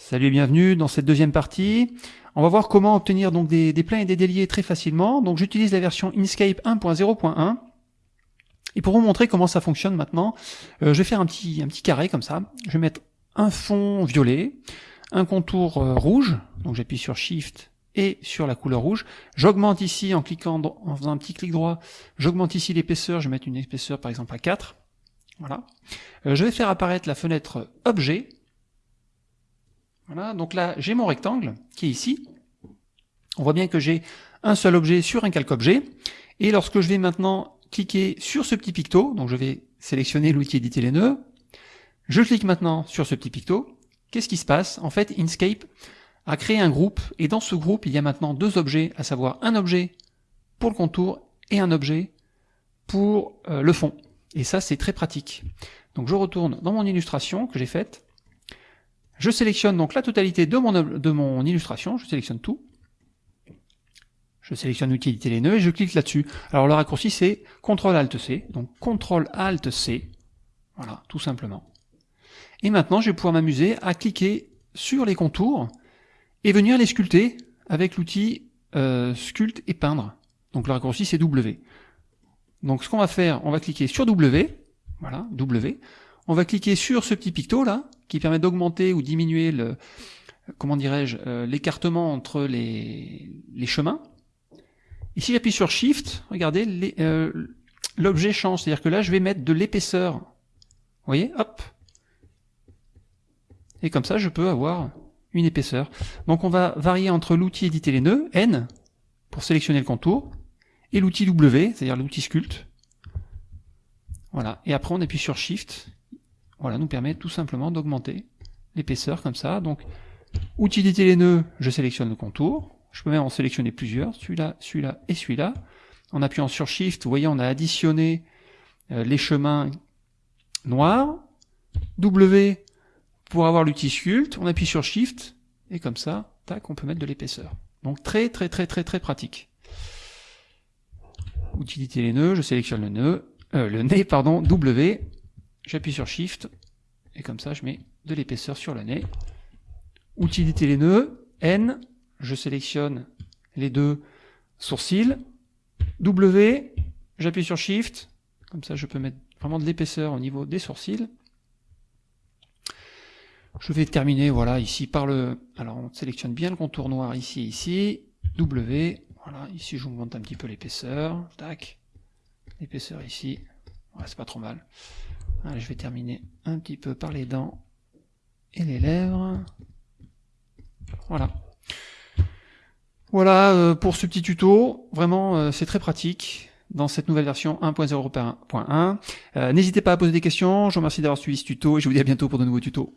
Salut et bienvenue dans cette deuxième partie. On va voir comment obtenir donc des, des plans et des déliés très facilement. Donc j'utilise la version Inkscape 1.0.1. Et pour vous montrer comment ça fonctionne maintenant, euh, je vais faire un petit, un petit carré comme ça. Je vais mettre un fond violet, un contour euh, rouge, donc j'appuie sur Shift et sur la couleur rouge. J'augmente ici en cliquant, en faisant un petit clic droit, j'augmente ici l'épaisseur, je vais mettre une épaisseur par exemple à 4. Voilà. Euh, je vais faire apparaître la fenêtre Objet, voilà, donc là, j'ai mon rectangle qui est ici. On voit bien que j'ai un seul objet sur un calque objet. Et lorsque je vais maintenant cliquer sur ce petit picto, donc je vais sélectionner l'outil éditer les nœuds, je clique maintenant sur ce petit picto, qu'est-ce qui se passe? En fait, Inkscape a créé un groupe, et dans ce groupe, il y a maintenant deux objets, à savoir un objet pour le contour et un objet pour euh, le fond. Et ça, c'est très pratique. Donc je retourne dans mon illustration que j'ai faite, je sélectionne donc la totalité de mon, illustration, je sélectionne tout. Je sélectionne l'utilité les nœuds et je clique là-dessus. Alors le raccourci c'est CTRL-ALT-C, donc CTRL-ALT-C, voilà, tout simplement. Et maintenant je vais pouvoir m'amuser à cliquer sur les contours et venir les sculpter avec l'outil euh, Sculpt et Peindre. Donc le raccourci c'est W. Donc ce qu'on va faire, on va cliquer sur W, voilà, W, on va cliquer sur ce petit picto là, qui permet d'augmenter ou diminuer le, comment dirais-je, euh, l'écartement entre les, les chemins. Ici, j'appuie sur Shift, regardez, euh, l'objet change, c'est-à-dire que là, je vais mettre de l'épaisseur. Vous voyez, hop. Et comme ça, je peux avoir une épaisseur. Donc on va varier entre l'outil éditer les nœuds, N, pour sélectionner le contour, et l'outil W, c'est-à-dire l'outil sculpt. Voilà, et après on appuie sur Shift, voilà, nous permet tout simplement d'augmenter l'épaisseur comme ça. Donc, utilité les nœuds, je sélectionne le contour. Je peux même en sélectionner plusieurs, celui-là, celui-là et celui-là. En appuyant sur Shift, vous voyez, on a additionné euh, les chemins noirs. W pour avoir l'outil sculpt, on appuie sur Shift, et comme ça, tac, on peut mettre de l'épaisseur. Donc très très très très très pratique. Utilité les nœuds, je sélectionne le nœud, euh, le nez, pardon, W, j'appuie sur Shift, et comme ça je mets de l'épaisseur sur le nez. Utilité les nœuds, N, je sélectionne les deux sourcils, W, j'appuie sur Shift, comme ça je peux mettre vraiment de l'épaisseur au niveau des sourcils. Je vais terminer voilà ici par le... Alors on sélectionne bien le contour noir ici, ici, W, voilà, ici j'augmente un petit peu l'épaisseur, tac, l'épaisseur ici, c'est pas trop mal. Je vais terminer un petit peu par les dents et les lèvres. Voilà. Voilà euh, pour ce petit tuto. Vraiment, euh, c'est très pratique dans cette nouvelle version 1.0.1. Euh, N'hésitez pas à poser des questions. Je vous remercie d'avoir suivi ce tuto et je vous dis à bientôt pour de nouveaux tutos.